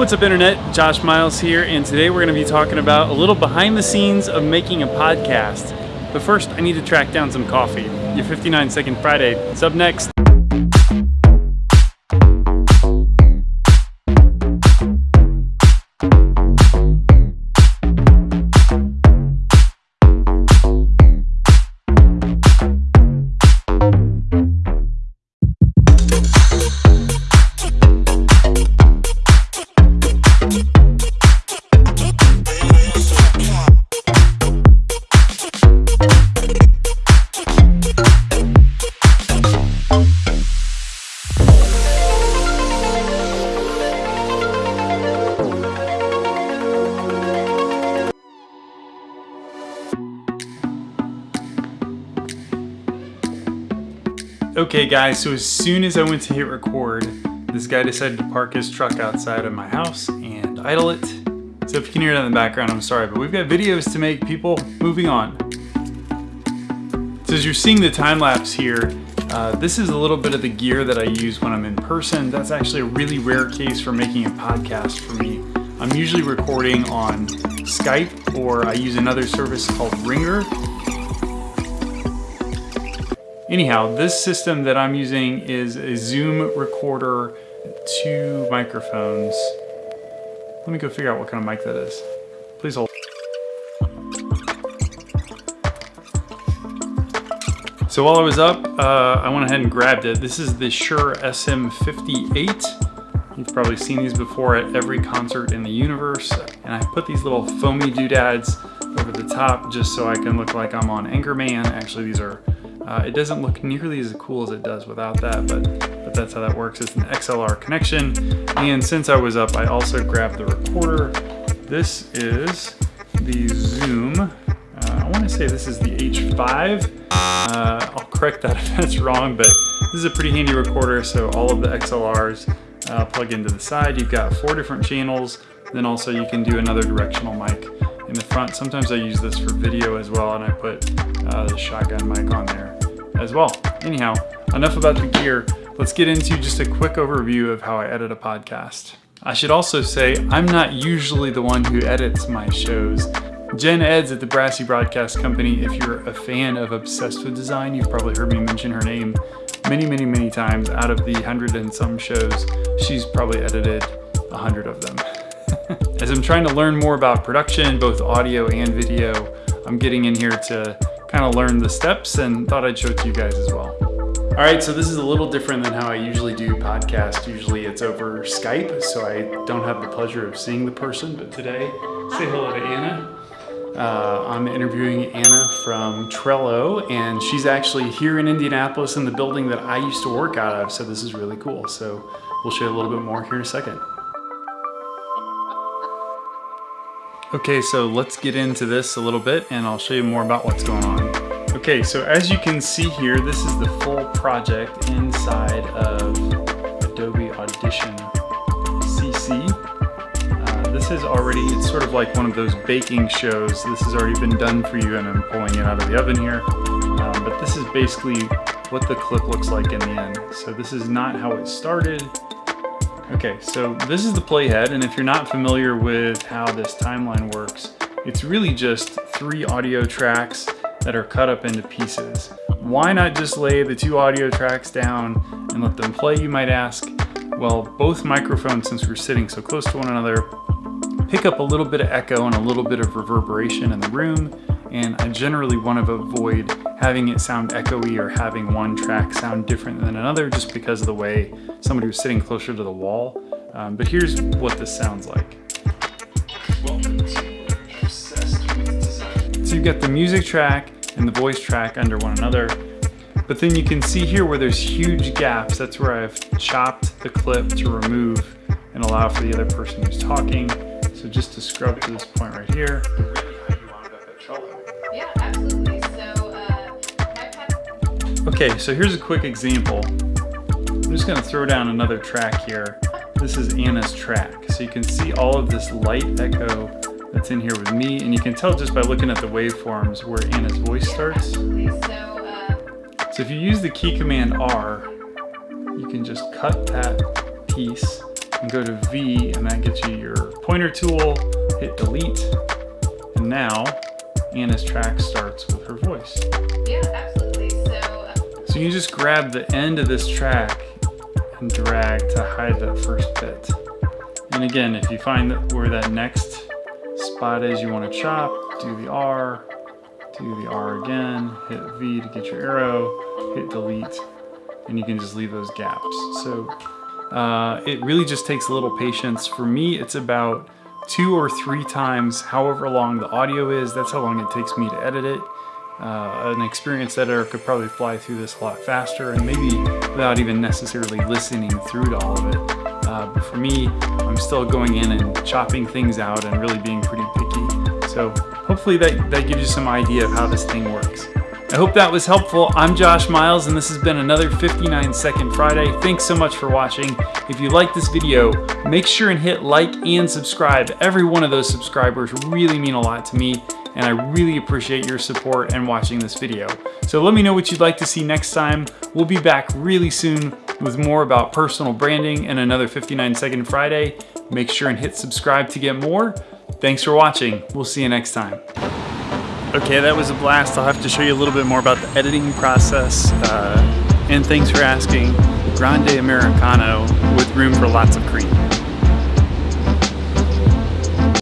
What's up internet? Josh Miles here and today we're going to be talking about a little behind the scenes of making a podcast. But first I need to track down some coffee. Your 59 second Friday is up next. Okay guys, so as soon as I went to hit record, this guy decided to park his truck outside of my house and idle it. So if you can hear that in the background, I'm sorry, but we've got videos to make, people. Moving on. So as you're seeing the time lapse here, uh, this is a little bit of the gear that I use when I'm in person. That's actually a really rare case for making a podcast for me. I'm usually recording on Skype or I use another service called Ringr Anyhow, this system that I'm using is a Zoom recorder, two microphones. Let me go figure out what kind of mic that is. Please hold. So while I was up, uh, I went ahead and grabbed it. This is the Shure SM58. You've probably seen these before at every concert in the universe. And I put these little foamy doodads over the top just so I can look like I'm on Anchorman. Actually, these are uh, it doesn't look nearly as cool as it does without that, but, but that's how that works. It's an XLR connection. And since I was up, I also grabbed the recorder. This is the Zoom. Uh, I want to say this is the H5. Uh, I'll correct that if that's wrong, but this is a pretty handy recorder. So all of the XLRs uh, plug into the side. You've got four different channels. Then also you can do another directional mic in the front. Sometimes I use this for video as well, and I put uh, the shotgun mic on there as well. Anyhow, enough about the gear. Let's get into just a quick overview of how I edit a podcast. I should also say, I'm not usually the one who edits my shows. Jen Edds at the Brassy Broadcast Company, if you're a fan of Obsessed with Design, you've probably heard me mention her name many, many, many times. Out of the hundred and some shows, she's probably edited a hundred of them. As I'm trying to learn more about production, both audio and video, I'm getting in here to kind of learned the steps and thought I'd show it to you guys as well. All right, so this is a little different than how I usually do podcast. Usually it's over Skype, so I don't have the pleasure of seeing the person, but today, say hello to Anna. Uh, I'm interviewing Anna from Trello, and she's actually here in Indianapolis in the building that I used to work out of, so this is really cool. So we'll show you a little bit more here in a second. Okay, so let's get into this a little bit and I'll show you more about what's going on. Okay, so as you can see here, this is the full project inside of Adobe Audition CC. Uh, this is already, it's sort of like one of those baking shows. This has already been done for you and I'm pulling it out of the oven here. Um, but this is basically what the clip looks like in the end. So this is not how it started. Okay, so this is the playhead, and if you're not familiar with how this timeline works, it's really just three audio tracks that are cut up into pieces. Why not just lay the two audio tracks down and let them play, you might ask? Well, both microphones, since we're sitting so close to one another, pick up a little bit of echo and a little bit of reverberation in the room, and I generally want to avoid having it sound echoey or having one track sound different than another just because of the way somebody was sitting closer to the wall. Um, but here's what this sounds like. So you've got the music track and the voice track under one another, but then you can see here where there's huge gaps. That's where I've chopped the clip to remove and allow for the other person who's talking. So just to scrub to this point right here. Yeah, absolutely. So, Okay, so here's a quick example. I'm just gonna throw down another track here. This is Anna's track. So you can see all of this light echo that's in here with me, and you can tell just by looking at the waveforms where Anna's voice starts. So, uh, So if you use the key command R, you can just cut that piece and go to V and that gets you your pointer tool, hit delete, and now Anna's track starts with her voice. Yeah, absolutely. So, uh, So you just grab the end of this track and drag to hide that first bit. And again, if you find that where that next spot is you want to chop, do the R, do the R again, hit V to get your arrow, hit delete, and you can just leave those gaps. So uh, it really just takes a little patience. For me, it's about two or three times however long the audio is. That's how long it takes me to edit it. Uh, an experienced editor could probably fly through this a lot faster and maybe without even necessarily listening through to all of it. Uh, but for me, I'm still going in and chopping things out and really being pretty picky. So hopefully that, that gives you some idea of how this thing works. I hope that was helpful. I'm Josh Miles and this has been another 59 Second Friday. Thanks so much for watching. If you like this video, make sure and hit like and subscribe. Every one of those subscribers really mean a lot to me and I really appreciate your support and watching this video. So let me know what you'd like to see next time. We'll be back really soon with more about personal branding and another 59 Second Friday. Make sure and hit subscribe to get more. Thanks for watching. We'll see you next time. Okay, that was a blast. I'll have to show you a little bit more about the editing process. Uh, and thanks for asking. Grande Americano with room for lots of cream.